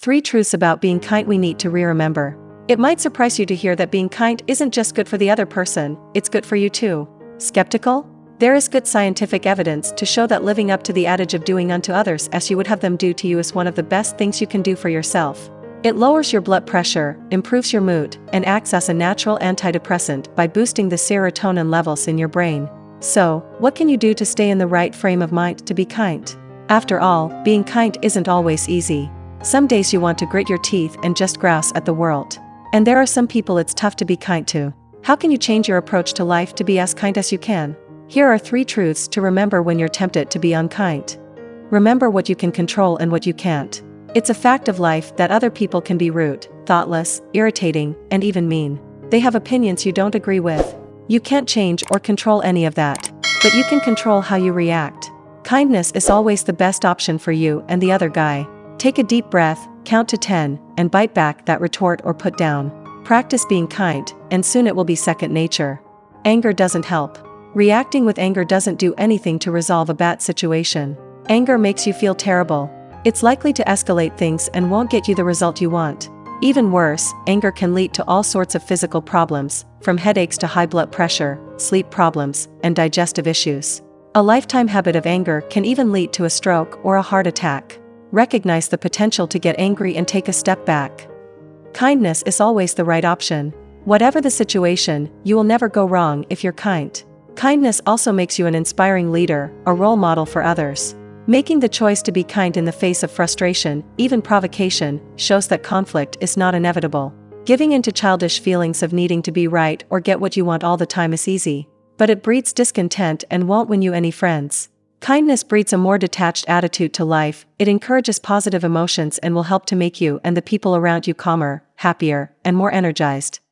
Three truths about being kind we need to re-remember. It might surprise you to hear that being kind isn't just good for the other person, it's good for you too. Skeptical? There is good scientific evidence to show that living up to the adage of doing unto others as you would have them do to you is one of the best things you can do for yourself. It lowers your blood pressure, improves your mood, and acts as a natural antidepressant by boosting the serotonin levels in your brain. So, what can you do to stay in the right frame of mind to be kind? After all, being kind isn't always easy. Some days you want to grit your teeth and just grouse at the world. And there are some people it's tough to be kind to. How can you change your approach to life to be as kind as you can? Here are three truths to remember when you're tempted to be unkind. Remember what you can control and what you can't. It's a fact of life that other people can be rude, thoughtless, irritating, and even mean. They have opinions you don't agree with. You can't change or control any of that. But you can control how you react. Kindness is always the best option for you and the other guy. Take a deep breath, count to 10, and bite back that retort or put down. Practice being kind, and soon it will be second nature. Anger doesn't help. Reacting with anger doesn't do anything to resolve a bad situation. Anger makes you feel terrible. It's likely to escalate things and won't get you the result you want. Even worse, anger can lead to all sorts of physical problems, from headaches to high blood pressure, sleep problems, and digestive issues. A lifetime habit of anger can even lead to a stroke or a heart attack. Recognize the potential to get angry and take a step back. Kindness is always the right option. Whatever the situation, you will never go wrong if you're kind. Kindness also makes you an inspiring leader, a role model for others. Making the choice to be kind in the face of frustration, even provocation, shows that conflict is not inevitable. Giving into childish feelings of needing to be right or get what you want all the time is easy. But it breeds discontent and won't win you any friends. Kindness breeds a more detached attitude to life, it encourages positive emotions and will help to make you and the people around you calmer, happier, and more energized.